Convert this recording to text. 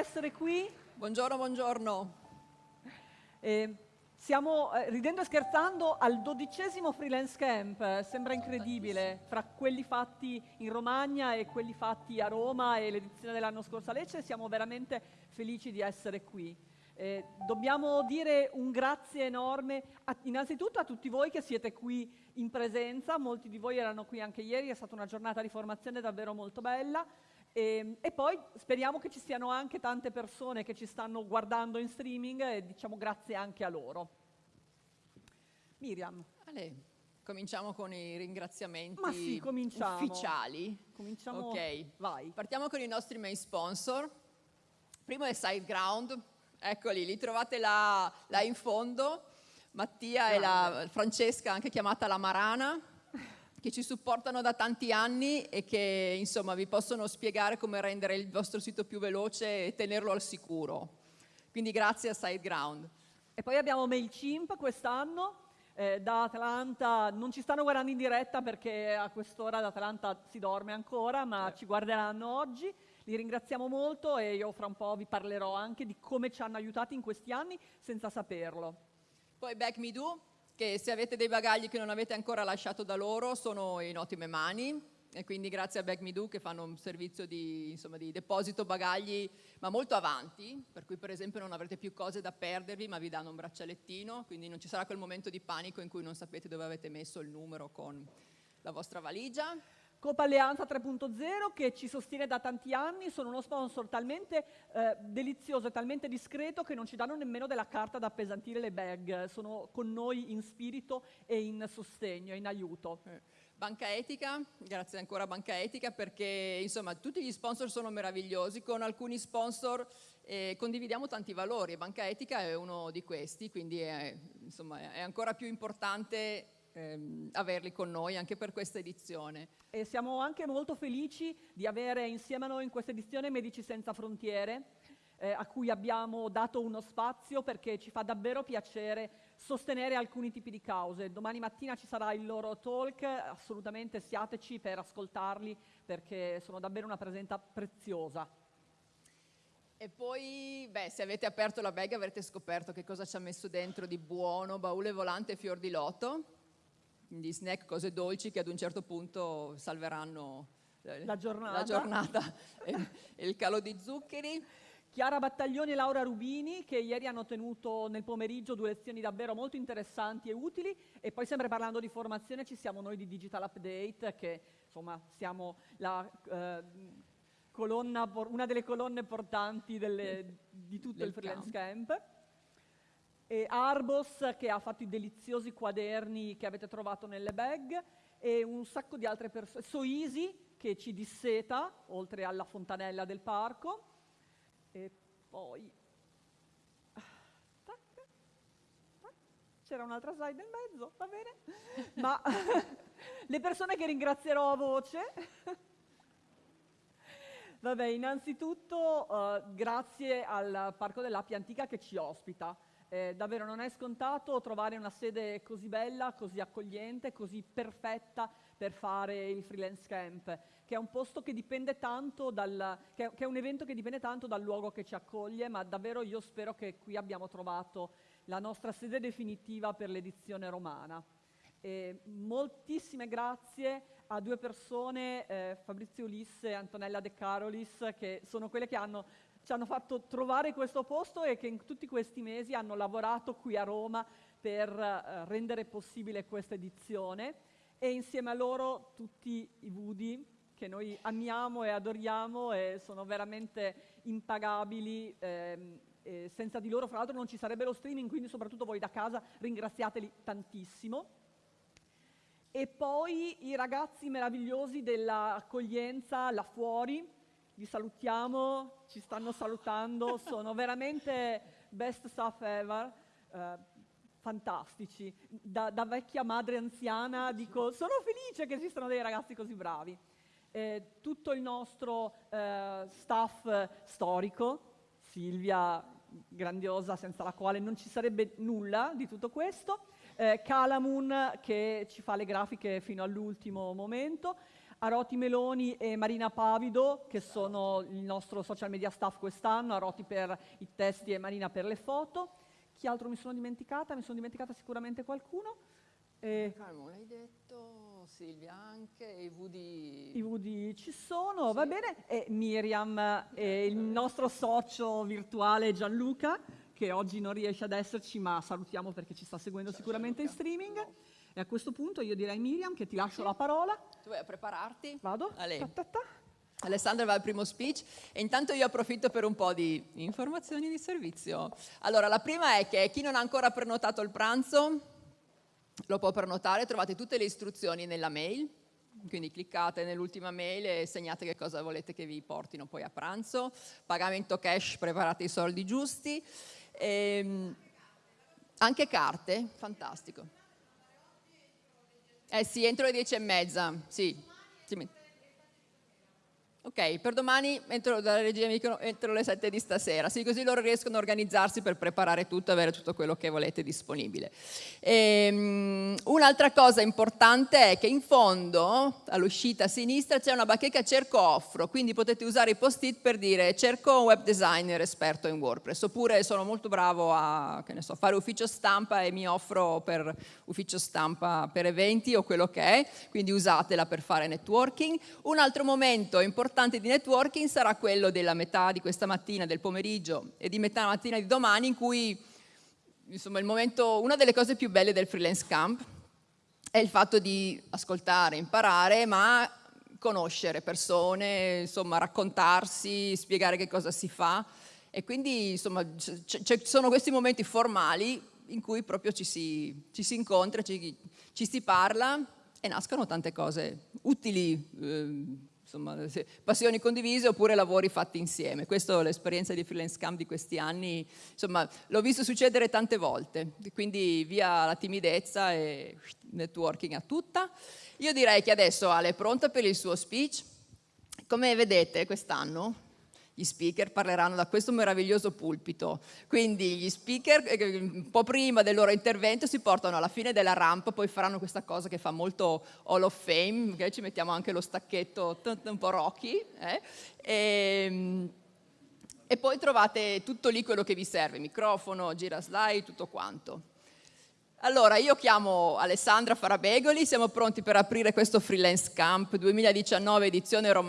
essere qui. Buongiorno, buongiorno. Eh, siamo, eh, ridendo e scherzando, al dodicesimo freelance camp, sembra incredibile, fra quelli fatti in Romagna e quelli fatti a Roma e l'edizione dell'anno scorso a Lecce, siamo veramente felici di essere qui. Eh, dobbiamo dire un grazie enorme a, innanzitutto a tutti voi che siete qui in presenza, molti di voi erano qui anche ieri, è stata una giornata di formazione davvero molto bella. E, ehm, e, poi speriamo che ci siano anche tante persone che ci stanno guardando in streaming e diciamo grazie anche a loro. Miriam. Ale, cominciamo con i ringraziamenti Ma sì, ufficiali. Cominciamo, ok, vai. Partiamo con i nostri main sponsor. Primo è SiteGround, eccoli, li trovate là, là in fondo. Mattia Grande. e la Francesca, anche chiamata la Marana, che ci supportano da tanti anni e che insomma vi possono spiegare come rendere il vostro sito più veloce e tenerlo al sicuro. Quindi grazie a SiteGround. E poi abbiamo MailChimp quest'anno, eh, da Atlanta, non ci stanno guardando in diretta perché a quest'ora ad Atlanta si dorme ancora, ma eh. ci guarderanno oggi. Li ringraziamo molto e io fra un po' vi parlerò anche di come ci hanno aiutati in questi anni senza saperlo. Poi Back Me Do, che se avete dei bagagli che non avete ancora lasciato da loro sono in ottime mani e quindi grazie a Back Me Do che fanno un servizio di, insomma, di, deposito bagagli ma molto avanti, per cui per esempio non avrete più cose da perdervi ma vi danno un braccialettino, quindi non ci sarà quel momento di panico in cui non sapete dove avete messo il numero con la vostra valigia. Copa Alleanza 3.0 che ci sostiene da tanti anni, sono uno sponsor talmente eh, delizioso e talmente discreto che non ci danno nemmeno della carta da appesantire le bag, sono con noi in spirito e in sostegno, in aiuto. Eh. Banca Etica, grazie ancora a Banca Etica perché insomma tutti gli sponsor sono meravigliosi, con alcuni sponsor eh, condividiamo tanti valori e Banca Etica è uno di questi, quindi è, insomma, è ancora più importante ehm, averli con noi anche per questa edizione. E siamo anche molto felici di avere insieme a noi in questa edizione Medici Senza Frontiere, eh, a cui abbiamo dato uno spazio perché ci fa davvero piacere sostenere alcuni tipi di cause. Domani mattina ci sarà il loro talk, assolutamente siateci per ascoltarli perché sono davvero una presenza preziosa. E poi, beh, se avete aperto la bag avrete scoperto che cosa ci ha messo dentro di buono, baule volante e fior di loto quindi snack, cose dolci che ad un certo punto salveranno eh, la giornata, la giornata e, e il calo di zuccheri. Chiara Battaglioni e Laura Rubini che ieri hanno tenuto nel pomeriggio due lezioni davvero molto interessanti e utili e poi sempre parlando di formazione ci siamo noi di Digital Update che insomma siamo la, eh, colonna, una delle colonne portanti delle, di tutto Del il freelance camp. camp e Arbos che ha fatto i deliziosi quaderni che avete trovato nelle bag e un sacco di altre persone, Soisi che ci disseta oltre alla fontanella del parco e poi c'era un'altra slide nel mezzo, va bene? Ma le persone che ringrazierò a voce Vabbè, innanzitutto uh, grazie al Parco dell'Appia Antica che ci ospita. Eh, davvero non è scontato trovare una sede così bella, così accogliente, così perfetta per fare il freelance camp, che è un posto che dipende tanto dal, che, che è un evento che dipende tanto dal luogo che ci accoglie, ma davvero io spero che qui abbiamo trovato la nostra sede definitiva per l'edizione romana. E moltissime grazie a due persone, eh, Fabrizio Ulisse e Antonella De Carolis, che sono quelle che hanno ci hanno fatto trovare questo posto e che in tutti questi mesi hanno lavorato qui a Roma per eh, rendere possibile questa edizione. E insieme a loro tutti i Vudi che noi amiamo e adoriamo e sono veramente impagabili ehm, senza di loro fra l'altro non ci sarebbe lo streaming quindi soprattutto voi da casa ringraziateli tantissimo. E poi i ragazzi meravigliosi dell'accoglienza là fuori vi salutiamo, ci stanno salutando, sono veramente best stuff ever, eh, fantastici. Da, da, vecchia madre anziana dico, sono felice che esistano dei ragazzi così bravi. Eh, tutto il nostro eh, staff storico, Silvia, grandiosa, senza la quale non ci sarebbe nulla di tutto questo, eh, Calamun che ci fa le grafiche fino all'ultimo momento, Aroti Meloni e Marina Pavido, che sono il nostro social media staff quest'anno, Aroti per i testi e Marina per le foto. Chi altro mi sono dimenticata? Mi sono dimenticata sicuramente qualcuno. Eh, Carmo, l'hai detto, Silvia anche, i VD... I VD ci sono, sì. va bene, e Miriam e il nostro socio virtuale Gianluca, che oggi non riesce ad esserci, ma salutiamo perché ci sta seguendo sicuramente in streaming. E a questo punto io direi Miriam che ti lascio sì. la parola. Tu vai a prepararti? Vado. Ta ta ta. Alessandra va al primo speech e intanto io approfitto per un po' di informazioni di servizio. Allora, la prima è che chi non ha ancora prenotato il pranzo lo può prenotare, trovate tutte le istruzioni nella mail, quindi cliccate nell'ultima mail e segnate che cosa volete che vi portino poi a pranzo. Pagamento cash, preparate i soldi giusti. E, ehm, anche carte, fantastico. Eh sì, entro le dieci e mezza, sì. Ok, per domani entro, dalla regia dicono entro le 7 di stasera, sì, così loro riescono a organizzarsi per preparare tutto, avere tutto quello che volete disponibile. Ehm, un'altra cosa importante è che in fondo, all'uscita a sinistra, c'è una bacheca cerco offro, quindi potete usare i post-it per dire cerco un web designer esperto in WordPress, oppure sono molto bravo a so, fare ufficio stampa e mi offro per ufficio stampa per eventi o quello che è, quindi usatela per fare networking. Un altro momento importante importante di networking sarà quello della metà di questa mattina, del pomeriggio e di metà mattina di domani in cui insomma, il momento, una delle cose più belle del freelance camp è il fatto di ascoltare, imparare, ma conoscere persone, insomma, raccontarsi, spiegare che cosa si fa. E quindi insomma ci sono questi momenti formali in cui proprio ci si, ci si incontra, ci, ci, si parla e nascono tante cose utili, eh, insomma, passioni condivise oppure lavori fatti insieme. Questa è l'esperienza di freelance camp di questi anni, insomma, l'ho visto succedere tante volte, quindi via la timidezza e networking a tutta. Io direi che adesso Ale è pronta per il suo speech. Come vedete quest'anno gli speaker parleranno da questo meraviglioso pulpito. Quindi gli speaker eh, un po' prima del loro intervento si portano alla fine della rampa, poi faranno questa cosa che fa molto Hall of Fame, okay? ci mettiamo anche lo stacchetto un po' Rocky, eh? e, ehm, e poi trovate tutto lì quello che vi serve, microfono, gira slide, tutto quanto. Allora, io chiamo Alessandra Farabegoli, siamo pronti per aprire questo Freelance Camp 2019 edizione romana.